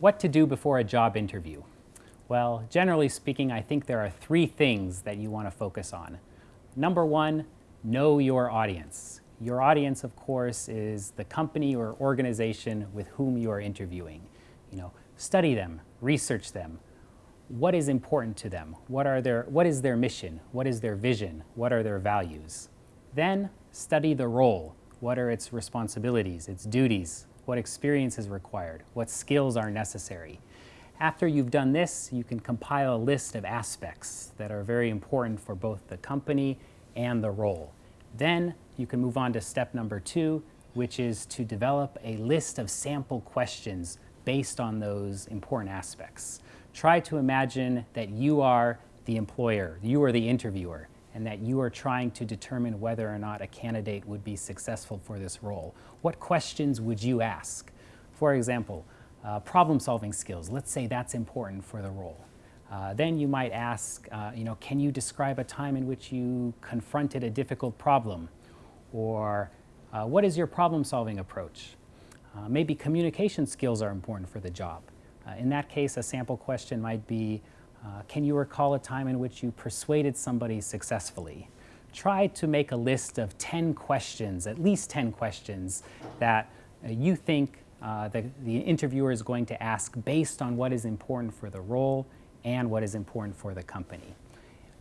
What to do before a job interview? Well, generally speaking, I think there are three things that you want to focus on. Number one, know your audience. Your audience, of course, is the company or organization with whom you are interviewing. You know, study them, research them. What is important to them? What, are their, what is their mission? What is their vision? What are their values? Then study the role. What are its responsibilities, its duties, what experience is required, what skills are necessary. After you've done this, you can compile a list of aspects that are very important for both the company and the role. Then you can move on to step number two, which is to develop a list of sample questions based on those important aspects. Try to imagine that you are the employer, you are the interviewer, and that you are trying to determine whether or not a candidate would be successful for this role. What questions would you ask? For example, uh, problem-solving skills. Let's say that's important for the role. Uh, then you might ask, uh, you know, can you describe a time in which you confronted a difficult problem? Or uh, what is your problem-solving approach? Uh, maybe communication skills are important for the job. Uh, in that case, a sample question might be, uh, can you recall a time in which you persuaded somebody successfully? Try to make a list of 10 questions, at least 10 questions, that uh, you think uh, the, the interviewer is going to ask based on what is important for the role and what is important for the company.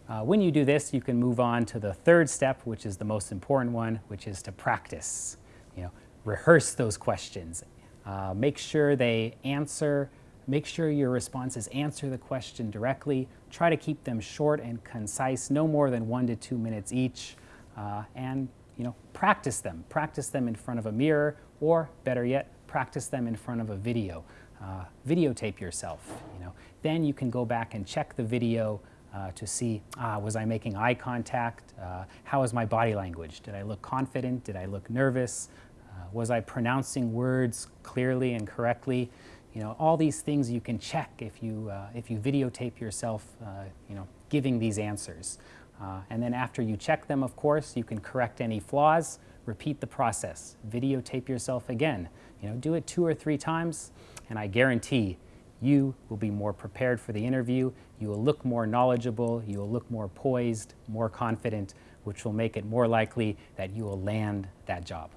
Uh, when you do this, you can move on to the third step, which is the most important one, which is to practice. You know, rehearse those questions. Uh, make sure they answer Make sure your responses answer the question directly. Try to keep them short and concise, no more than one to two minutes each. Uh, and you know, practice them. Practice them in front of a mirror, or better yet, practice them in front of a video. Uh, videotape yourself. You know, then you can go back and check the video uh, to see, ah, was I making eye contact? Uh, how was my body language? Did I look confident? Did I look nervous? Uh, was I pronouncing words clearly and correctly? You know, all these things you can check if you, uh, if you videotape yourself, uh, you know, giving these answers. Uh, and then after you check them, of course, you can correct any flaws, repeat the process, videotape yourself again. You know, do it two or three times, and I guarantee you will be more prepared for the interview, you will look more knowledgeable, you will look more poised, more confident, which will make it more likely that you will land that job.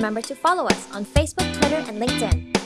Remember to follow us on Facebook, Twitter, and LinkedIn.